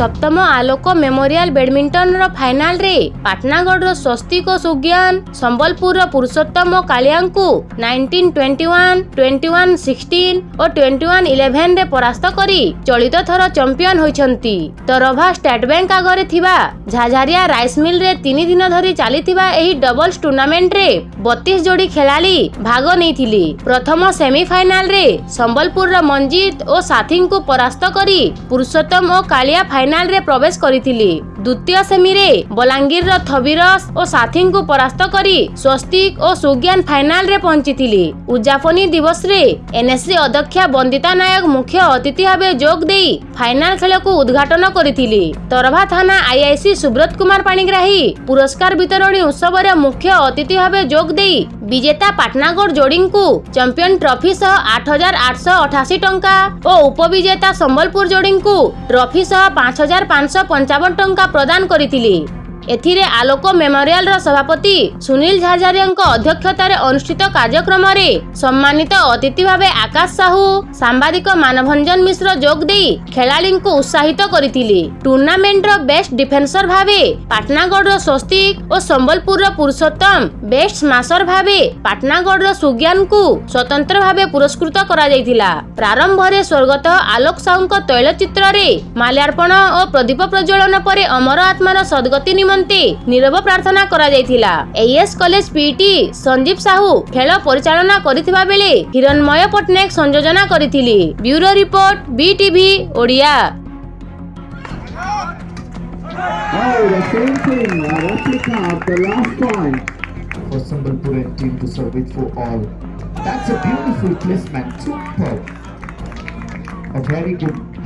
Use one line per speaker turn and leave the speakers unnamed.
ସପ୍ତମ ଆଲୋକ ମେମୋରିଆଲ ବ୍ୟାଡମିଣ୍ଟନର ଫାଇନାଲରେ ପାଟନାଗଡ଼ର ସ୍ୱସ୍ତିକ ସୁଜ୍ଞାନ ସମ୍ବଲପୁରର Purushottam କାଳିଆଙ୍କୁ nineteen twenty one twenty one sixteen ଓ ଟ୍ୱେଣ୍ଟି ୱାନ୍ ଇଲେଭେନରେ ପରାସ୍ତ କରି ଚଳିତ ଥର ଚମ୍ପିୟନ ହୋଇଛନ୍ତି। ତରଭା ଷ୍ଟେଟ୍ ବ୍ୟାଙ୍କ ଆଗରେ ଥିବା ଝାଝାରିଆ ରାଇସ୍ ମିଲରେ ତିନି ଦିନ ଧରି ଚାଲିଥିବା ଏହି ଡବଲ୍ସ ଟୁର୍ଣ୍ଣାମେଣ୍ଟରେ ବତିଶ ଯୋଡ଼ି ଖେଳାଳି ଭାଗ ନେଇଥିଲେ। ପ୍ରଥମ ସେମିଫାଇନାଲରେ ସମ୍ବଲପୁରର ମଞ୍ଜିତ ଓ ସାଥୀଙ୍କୁ ପରାସ୍ତ କରି ପୁରୁଷୋତ୍ତମ ଓ କାଳିଆ ଫାଇନାଲରେ ପ୍ରବେଶ କରିଥିଲେ। ଦ୍ୱିତୀୟ ସେମିରେ ବଲାଙ୍ଗୀରର ଥବିରସ ଓ ସାଥୀଙ୍କୁ ପରାସ୍ତ କରି ସ୍ୱସ୍ତିକ ଓ ସୁଜ୍ଞାନ ଫାଇନାଲରେ ପହଞ୍ଚିଥିଲେ। ଉଦ୍ଯାପନୀ ଦିବସରେ ଏନ୍ଏସ୍ସି ଅଧ୍ୟକ୍ଷା ବନ୍ଦିତା ନାୟକ ମୁଖ୍ୟ ଅତିଥି ଭାବେ ଯୋଗ ଦେଇ ଫାଇନାଲ ଖେଳକୁ ଉଦ୍ଘାଟନ କରିଥିଲେ। ତରଭା ଥାନା ଆଇଆଇସି ସୁବ୍ରତ କୁମାର ପାଣିଗ୍ରାହୀ ପୁରସ୍କାର ବିତରଣୀ ଉତ୍ସବରେ ମୁଖ୍ୟ ଅତିଥି ଭାବେ ଯୋଗ ଦେଇ ବିଜେତା ପାଟନାଗଡ଼ ଯୋଡ଼ିଙ୍କୁ ଚାମ୍ପିୟନ ଟ୍ରଫି ସହ ଆଠ ହଜାର ଆଠଶହ ଅଠାଅଶୀ ଟଙ୍କା ଓ ଉପବିଜେତା ସମ୍ବଲପୁର ଯୋଡ଼ିଙ୍କୁ ଟ୍ରଫି ସହ ପାଞ୍ଚ পাঁচ হাজার পাঁচশো পঞ্চাবন টঙ্কা প্রদান করে ଏଥିରେ ଆଲୋକ ମେମୋରିଆଲର ସଭାପତି ସୁନୀଲ ଝାଝାରିଆଙ୍କ ଅଧ୍ୟକ୍ଷତାରେ ଅନୁଷ୍ଠିତ କାର୍ଯ୍ୟକ୍ରମରେ ସମ୍ମାନିତ ଅତିଥି ଭାବେ ଆକାଶ ସାହୁ ସାମ୍ବାଦିକ ମାନଭଞ୍ଜନ ମିଶ୍ର ଯୋଗ ଦେଇ ଖେଳାଳିଙ୍କୁ ଉତ୍ସାହିତ କରିଥିଲେ। ଟୁର୍ଣ୍ଣାମେଣ୍ଟର ବେଷ୍ଟ ଡିଫେନ୍ସର ଭାବେ ପାଟନାଗଡ଼ର ସ୍ୱସ୍ତିକ ଓ ସମ୍ବଲପୁରର ପୁରୁଷୋତ୍ତମ ବେଷ୍ଟ ସ୍ମାସର ଭାବେ ପାଟନାଗଡ଼ର ସୁଜ୍ଞାନଙ୍କୁ ସ୍ୱତନ୍ତ୍ର ଭାବେ ପୁରସ୍କୃତ କରାଯାଇଥିଲା। ପ୍ରାରମ୍ଭରେ ସ୍ୱର୍ଗତ ଆଲୋକ ସାହୁଙ୍କ ତୈଳଚିତ୍ରରେ ମାଲ୍ୟାର୍ପଣ ଓ ପ୍ରଦୀପ ପ୍ରଜ୍ୱଳନ ପରେ ଅମର ଆତ୍ମାର ସଦ୍ଗତି ନିମନ୍ତେ ନିରବ ପ୍ରାର୍ଥନା କରାଯାଇଥିଲା AS college PT Sanjeev Sahu ଖେଳ ପରିଚାଳନା କରିଥିବା ବେଳେ ହିରଣ୍ମୟ ପଟ୍ଟନାୟକ ସଂଯୋଜନା କରିଥିଲେ bureau report BTV Odia
Oh, the same thing. A replica of the last point.
for Sambalpur team to serve it for all. That's a beautiful placement. Super. A very good placement.